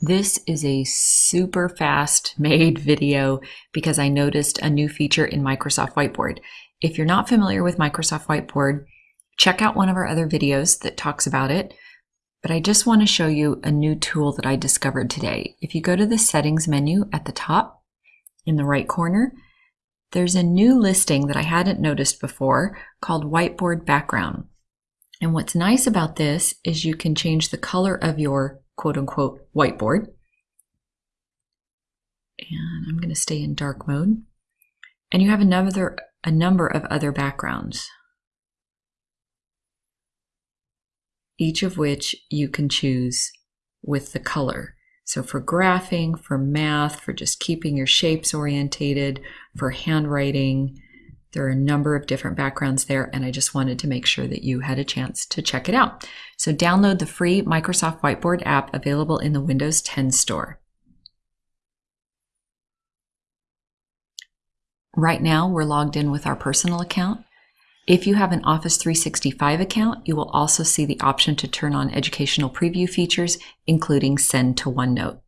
This is a super fast made video because I noticed a new feature in Microsoft Whiteboard. If you're not familiar with Microsoft Whiteboard, check out one of our other videos that talks about it. But I just want to show you a new tool that I discovered today. If you go to the settings menu at the top in the right corner, there's a new listing that I hadn't noticed before called Whiteboard Background. And what's nice about this is you can change the color of your quote unquote whiteboard. And I'm going to stay in dark mode. And you have another, a number of other backgrounds, each of which you can choose with the color. So for graphing, for math, for just keeping your shapes orientated, for handwriting, there are a number of different backgrounds there, and I just wanted to make sure that you had a chance to check it out. So download the free Microsoft Whiteboard app available in the Windows 10 store. Right now, we're logged in with our personal account. If you have an Office 365 account, you will also see the option to turn on educational preview features, including Send to OneNote.